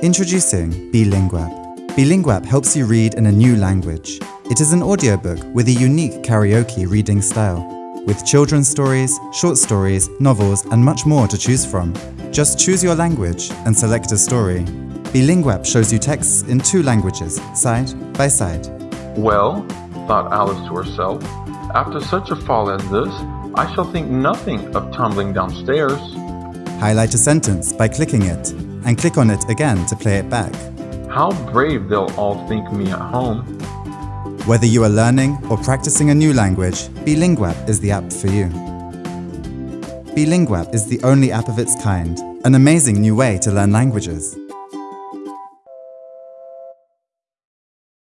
Introducing Bilinguapp. Bilinguapp helps you read in a new language. It is an audiobook with a unique karaoke reading style, with children's stories, short stories, novels, and much more to choose from. Just choose your language and select a story. Bilinguapp shows you texts in two languages, side by side. Well, thought Alice to herself, after such a fall as this, I shall think nothing of tumbling downstairs. Highlight a sentence by clicking it, and click on it again to play it back. How brave they'll all think me at home. Whether you are learning or practicing a new language, Bilinguapp is the app for you. Bilinguapp is the only app of its kind, an amazing new way to learn languages.